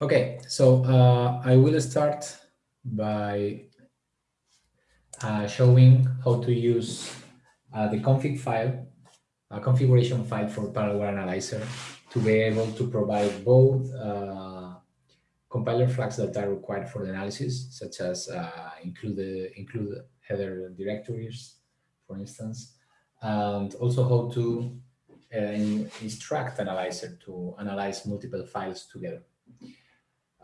Okay, so uh, I will start by uh, showing how to use uh, the config file, a configuration file for Parallelware Analyzer to be able to provide both uh, compiler flags that are required for the analysis, such as uh, include, include header directories, for instance, and also how to uh, instruct analyzer to analyze multiple files together.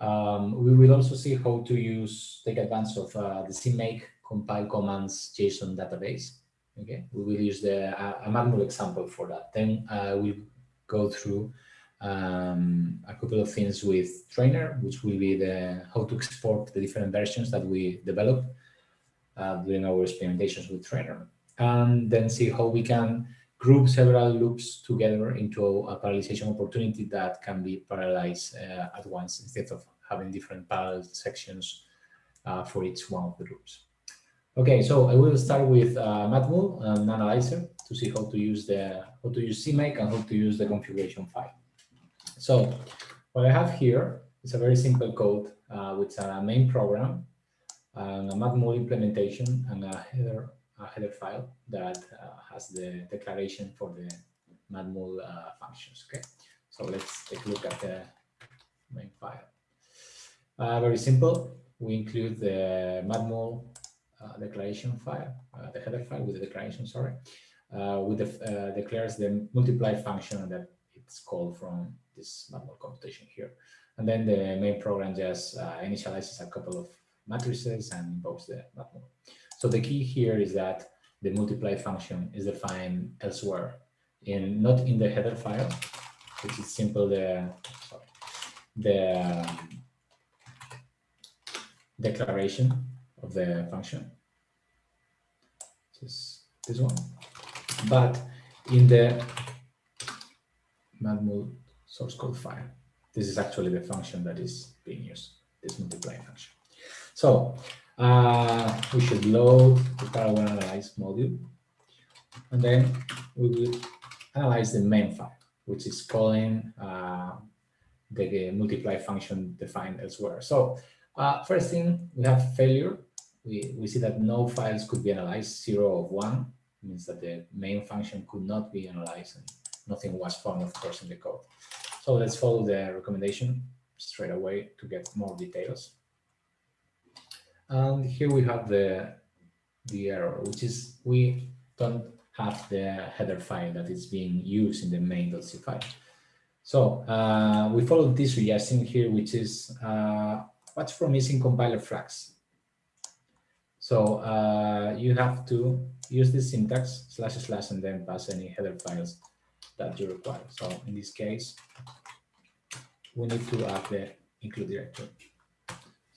Um, we will also see how to use, take advantage of uh, the CMake compile commands JSON database. Okay, we will use the uh, a manual example for that. Then uh, we'll go through um, a couple of things with trainer, which will be the how to export the different versions that we develop uh, during our experimentations with trainer, and then see how we can group several loops together into a parallelization opportunity that can be parallelized uh, at once instead of having different parallel sections uh, for each one of the loops. Okay, so I will start with uh, Matmul and Analyzer to see how to use the how to use CMake and how to use the configuration file. So what I have here is a very simple code uh, with a main program and a Matmul implementation and a header a header file that uh, has the declaration for the Matmul uh, functions. Okay, so let's take a look at the main file. Uh, very simple. We include the Matmul uh, declaration file, uh, the header file with the declaration, sorry, uh, with the declares the multiply function that it's called from this Matmul computation here. And then the main program just initializes a couple of matrices and invokes the Matmul. So the key here is that the multiply function is defined elsewhere, in not in the header file, which is simple the sorry, the declaration of the function. This this one, but in the Matmul source code file, this is actually the function that is being used. This multiply function. So uh, we should load the parallel analyze module, and then we will analyze the main file, which is calling uh, the multiply function defined elsewhere. So uh, first thing, we have failure. We, we see that no files could be analyzed, zero of one, means that the main function could not be analyzed and nothing was found, of course, in the code. So let's follow the recommendation straight away to get more details. And here we have the, the error, which is we don't have the header file that is being used in the main.c file. So uh, we follow this suggestion here, which is uh, watch for missing compiler flags. So uh, you have to use this syntax slash slash and then pass any header files that you require. So in this case, we need to add the include directory.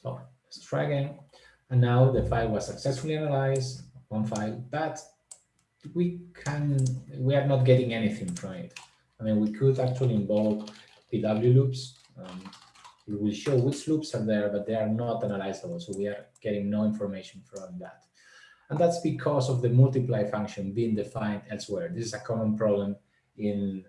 So let's try again. And now the file was successfully analyzed, one file, but we can, we are not getting anything from it. I mean, we could actually invoke PW loops. Um, we will show which loops are there, but they are not analyzable. So we are getting no information from that. And that's because of the multiply function being defined elsewhere. This is a common problem in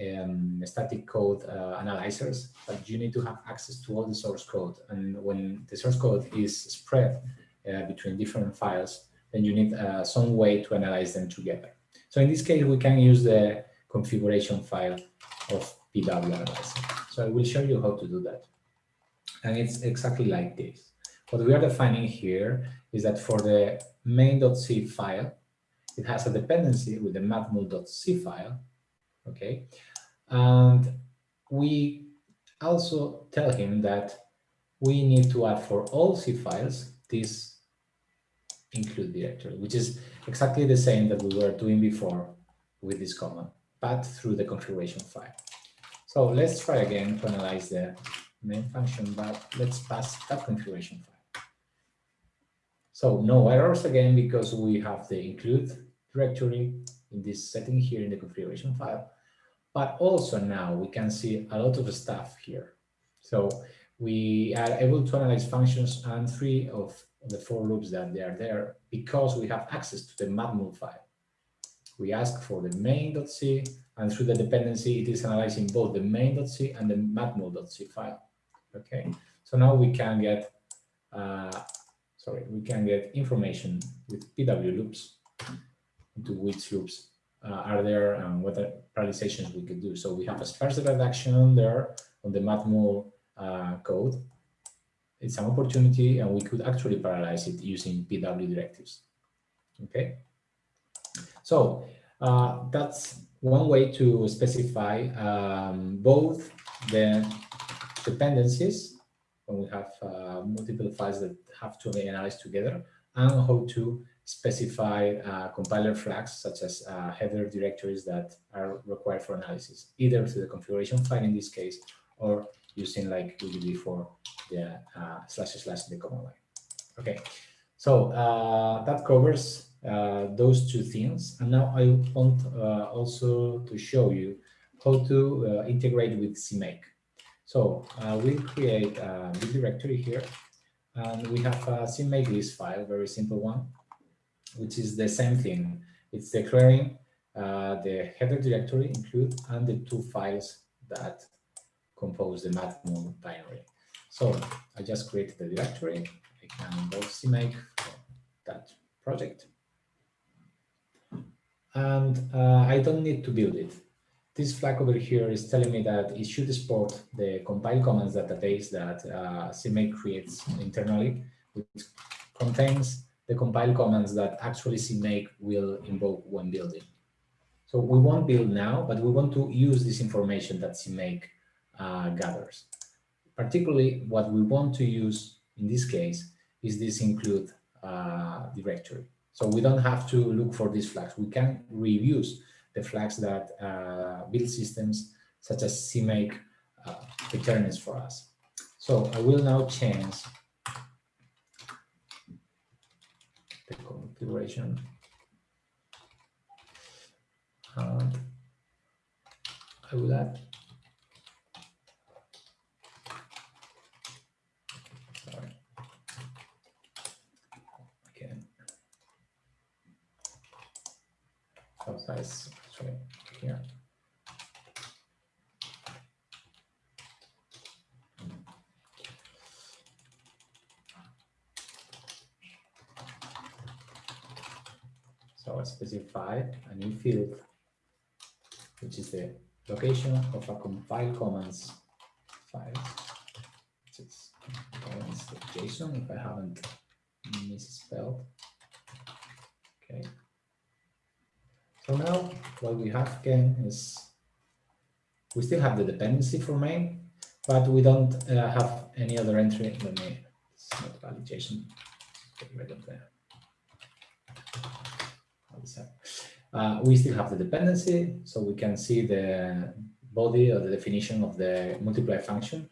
um, static code uh, analyzers, but you need to have access to all the source code. And when the source code is spread uh, between different files, then you need uh, some way to analyze them together. So in this case, we can use the configuration file of PW analyzer. So I will show you how to do that. And it's exactly like this. What we are defining here is that for the main.c file, it has a dependency with the matmul.c file, okay? And we also tell him that we need to add for all C files this include directory, which is exactly the same that we were doing before with this command, but through the configuration file. So let's try again to analyze the main function, but let's pass that configuration file. So no errors again, because we have the include directory in this setting here in the configuration file. But also now we can see a lot of stuff here. So we are able to analyze functions and three of the four loops that they are there because we have access to the matmul file. We ask for the main.c and through the dependency it is analyzing both the main.c and the matmul.c file. Okay, so now we can get, uh, sorry, we can get information with PW loops into which loops are there and what parallelizations we could do. So we have a sparse reduction there on the Matmul uh, code. It's an opportunity and we could actually parallelize it using PW directives. Okay, so uh, that's one way to specify um, both the dependencies when we have uh, multiple files that have to be analyzed together and how to specify uh, compiler flags such as uh, header directories that are required for analysis, either through the configuration file in this case, or using like we did before the uh, slash slash the command line. Okay, so uh, that covers uh, those two things. And now I want uh, also to show you how to integrate with CMake. So we'll create a new directory here, and we have a CMakeLists file, very simple one which is the same thing. It's declaring uh, the header directory include and the two files that compose the matmul binary. So I just created the directory. I can invoke CMake that project. And uh, I don't need to build it. This flag over here is telling me that it should export the compile commands database that uh, CMake creates internally, which contains the compile commands that actually CMake will invoke when building. So we won't build now, but we want to use this information that CMake uh, gathers. Particularly what we want to use in this case is this include uh, directory. So we don't have to look for these flags. We can reuse the flags that uh, build systems such as CMake uh, returns for us. So I will now change the configuration. And I will add sorry. Size sorry here So I specify a new field, which is the location of a compile commands file. It's JSON if I haven't misspelled. Okay. So now what we have again is we still have the dependency for main, but we don't uh, have any other entry. in Let me, it's not validation. Get rid of that. Uh, we still have the dependency, so we can see the body or the definition of the multiply function,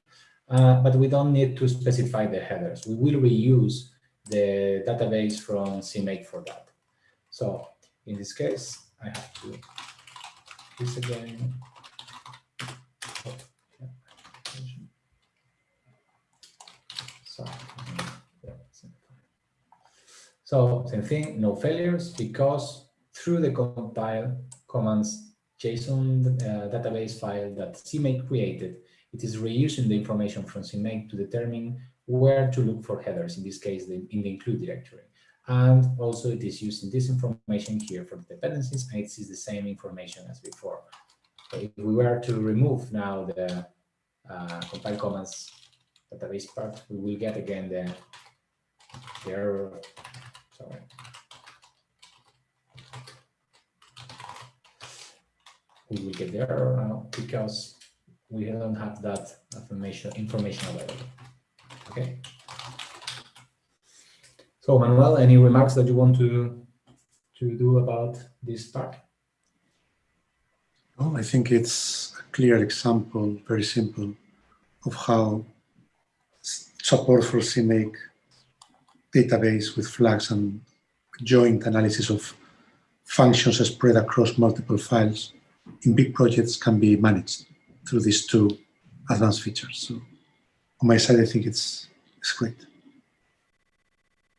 uh, but we don't need to specify the headers. We will reuse the database from CMake for that. So in this case, I have to this again. So same thing, no failures because through the compile commands JSON uh, database file that CMake created, it is reusing the information from CMake to determine where to look for headers, in this case, the, in the include directory. And also it is using this information here for the dependencies, and it is the same information as before. So if we were to remove now the uh, compile commands database part, we will get again the, the error, sorry, we will get there uh, because we don't have that information information available. Okay. So Manuel, any remarks that you want to to do about this part? Oh, I think it's a clear example, very simple, of how support for CMake database with flags and joint analysis of functions spread across multiple files in big projects can be managed through these two advanced features. So on my side, I think it's, it's great.